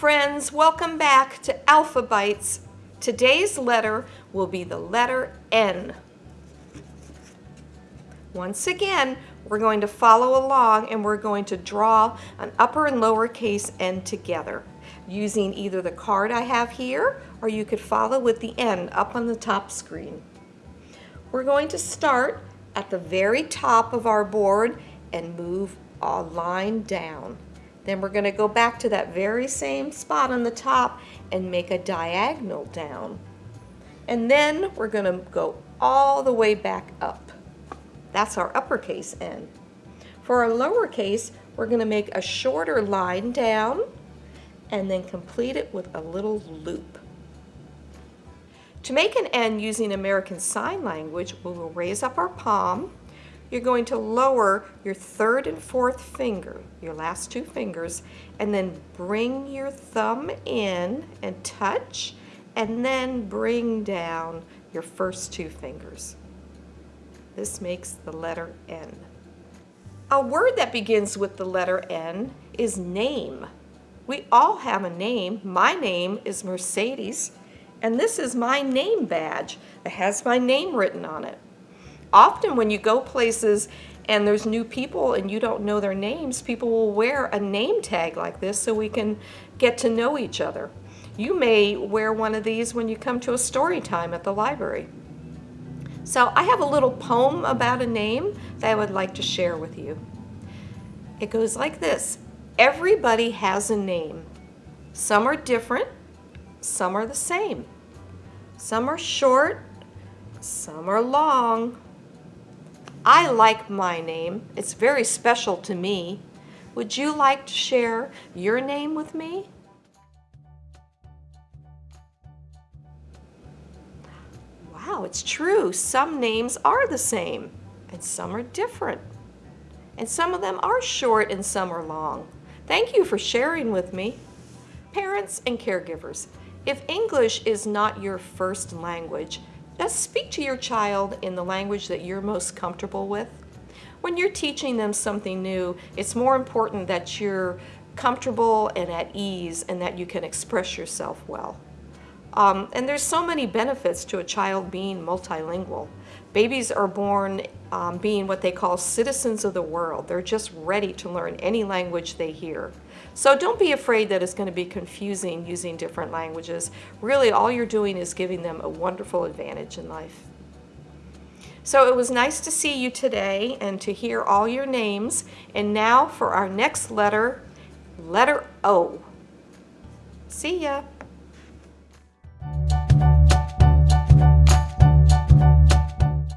friends, welcome back to Alpha Alphabites. Today's letter will be the letter N. Once again, we're going to follow along and we're going to draw an upper and lowercase N together using either the card I have here or you could follow with the N up on the top screen. We're going to start at the very top of our board and move a line down. Then we're going to go back to that very same spot on the top and make a diagonal down. And then we're going to go all the way back up. That's our uppercase N. For our lowercase, we're going to make a shorter line down and then complete it with a little loop. To make an N using American Sign Language, we will raise up our palm. You're going to lower your third and fourth finger, your last two fingers, and then bring your thumb in and touch, and then bring down your first two fingers. This makes the letter N. A word that begins with the letter N is name. We all have a name. My name is Mercedes, and this is my name badge. It has my name written on it. Often when you go places and there's new people and you don't know their names, people will wear a name tag like this so we can get to know each other. You may wear one of these when you come to a story time at the library. So I have a little poem about a name that I would like to share with you. It goes like this. Everybody has a name. Some are different, some are the same. Some are short, some are long. I like my name. It's very special to me. Would you like to share your name with me? Wow, it's true. Some names are the same and some are different. And some of them are short and some are long. Thank you for sharing with me. Parents and caregivers, if English is not your first language, just speak to your child in the language that you're most comfortable with. When you're teaching them something new, it's more important that you're comfortable and at ease and that you can express yourself well. Um, and there's so many benefits to a child being multilingual. Babies are born um, being what they call citizens of the world. They're just ready to learn any language they hear. So don't be afraid that it's going to be confusing using different languages. Really, all you're doing is giving them a wonderful advantage in life. So it was nice to see you today and to hear all your names. And now for our next letter, letter O. See ya.